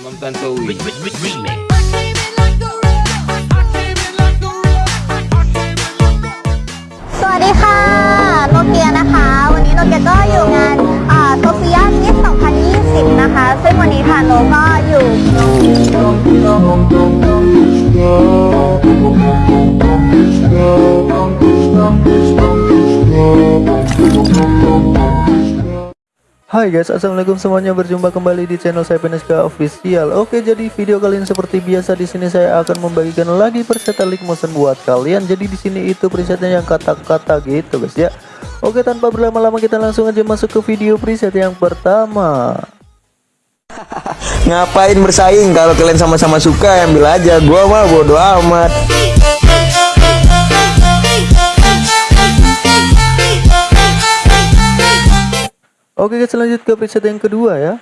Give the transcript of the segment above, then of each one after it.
Imam Tantowi. Remix. สวัสดีค่ะโนเกียนะคะ วันนี้โนเกียก็อยู่งานโซเฟียมิส2020 นะคะ ซึ่งวันนี้ค่ะโนก็อยู่ Hai guys, assalamualaikum semuanya. Berjumpa kembali di channel saya PNSK Official. Oke, jadi video kali ini seperti biasa di sini saya akan membagikan lagi preset League Motion buat kalian. Jadi di sini itu presetnya yang kata-kata gitu guys ya. Oke, tanpa berlama-lama kita langsung aja masuk ke video preset yang pertama. Ngapain bersaing kalau kalian sama-sama suka ambil aja gua mah bodo amat Oke guys, lanjut ke preset yang kedua ya.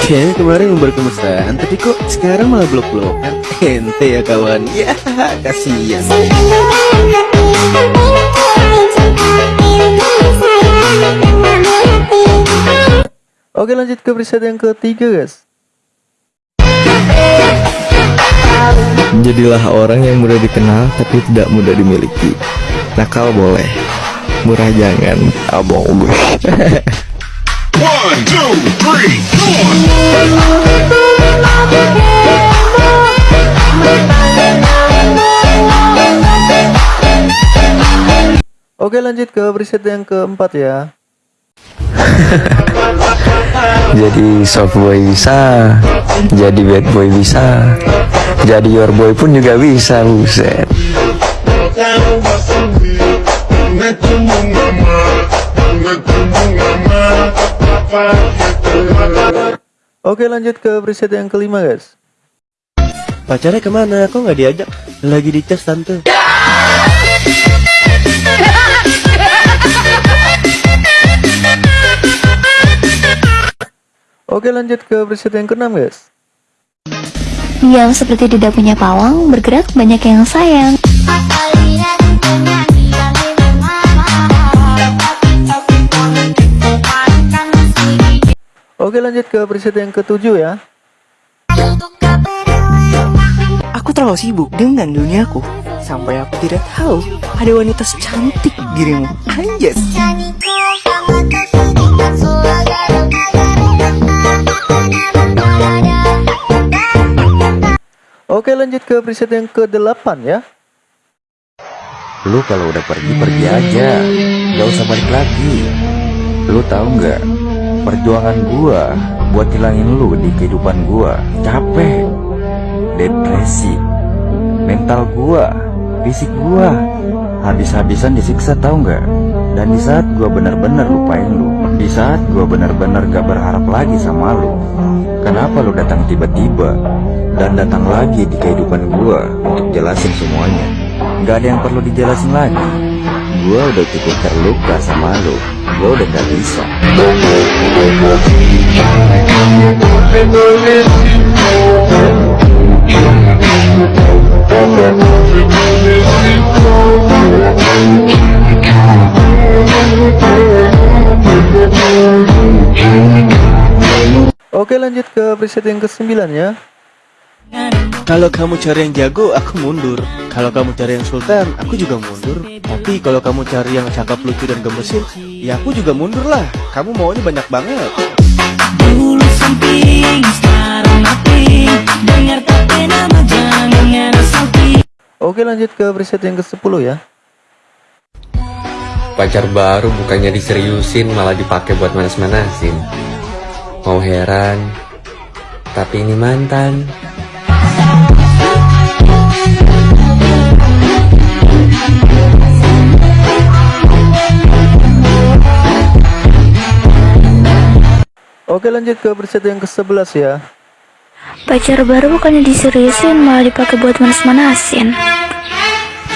Kayaknya kemarin berkemesan, tapi kok sekarang malah blok-blokan? Ente ya kawan, ya kasihan. Oke, lanjut ke preset yang ketiga guys. Jadilah orang yang mudah dikenal tapi tidak mudah dimiliki Nakal boleh Murah jangan Abang gue One, two, three, four. Oke, lanjut ke preset yang keempat ya. Jadi soft boy bisa Jadi bad boy bisa Jadi your boy pun juga bisa Buset Oke, lanjut ke preset yang kelima guys. Pacarnya ke mana? Kok nggak diajak? Lagi di cas tante. Oke, lanjut ke preset yang keenam guys. Yang seperti tidak punya pawang, bergerak banyak yang sayang. Oke, lanjut ke preset yang ketujuh ya. Aku terlalu sibuk dengan duniaku. Sampai aku tidak tahu Ada wanita secantik dirimu. Anjas. Oke, lanjut ke preset yang ke-8 ya. Lu kalau udah pergi pergi aja. Gak usah balik lagi. Lu tahu nggak Perjuangan gua Buat hilangin lu di kehidupan gua. Capek Depresi Mental gua Fisik gua Habis-habisan disiksa tahu nggak? Dan di saat gua bener-bener lupain lu Di saat gua bener-bener gak berharap lagi sama lu Kenapa lu datang tiba-tiba Dan datang lagi di kehidupan gua Untuk jelasin semuanya? Gak ada yang perlu dijelasin lagi Gua udah cukup terluka sama lu. Gua udah gak bisa. Oke, lanjut ke preset yang ke-9 ya. Kalau kamu cari yang jago, aku mundur. Kalau kamu cari yang sultan, aku juga mundur. Tapi kalau kamu cari yang cakep, lucu dan gemesin, ya aku juga mundur lah. Kamu maunya banyak banget. Dulu samping, sekarang mati Dengar tapi nama jangan ngerasaki Oke, lanjut ke preset yang ke-10 ya. Pacar baru bukannya diseriusin malah dipakai buat manas-manasin. Mau heran, tapi ini mantan. Oke, lanjut ke preset yang ke-11 ya. Pacar baru bukannya diseriusin, malah dipakai buat manas-manasin.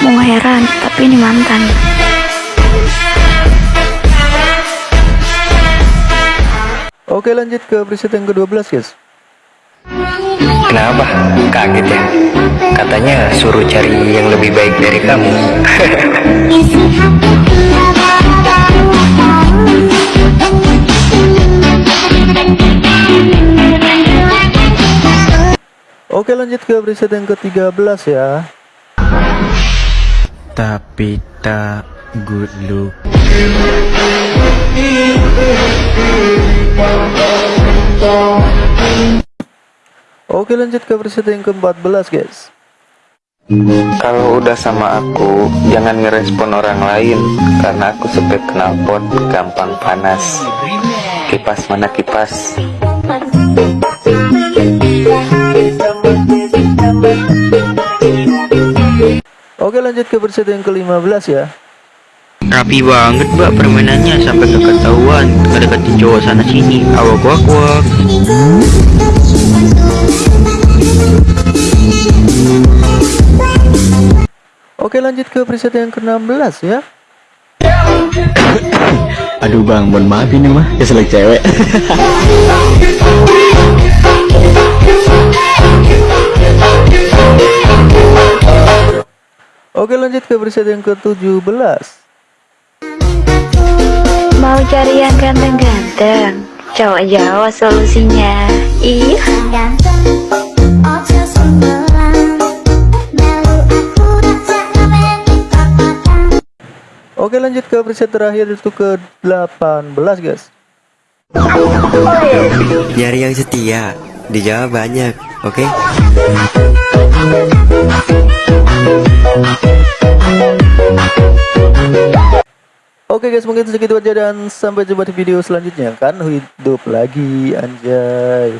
Mau heran, tapi ini mantan. Oke, lanjut ke preset yang ke-12 guys. Kenapa? Kaget ya? Katanya suruh cari yang lebih baik dari kamu Oke lanjut ke preset yang ke-13 ya Tapi tak good look. Oke lanjut ke preset yang ke-14 guys Kalau udah sama aku, jangan ngerespon orang lain Karena aku sepet knalpot, gampang panas Kipas mana kipas? Lanjut ke preset yang ke-15 ya Rapi banget mbak permainannya sampai keketahuan ngedeketin cowok sana sini awak wak wak Oke lanjut ke preset yang ke-16 ya Aduh bang, mohon maaf ini mah keselak cewek. Oke lanjut ke preset yang ke-17 Mau cari yang ganteng-ganteng Cowok Jawa solusinya. Ih. Oke lanjut ke preset terakhir itu ke-18 guys. Nyari yang setia di Jawa banyak oke Guys mungkin segitu aja dan sampai jumpa di video selanjutnya. Kan hidup lagi anjay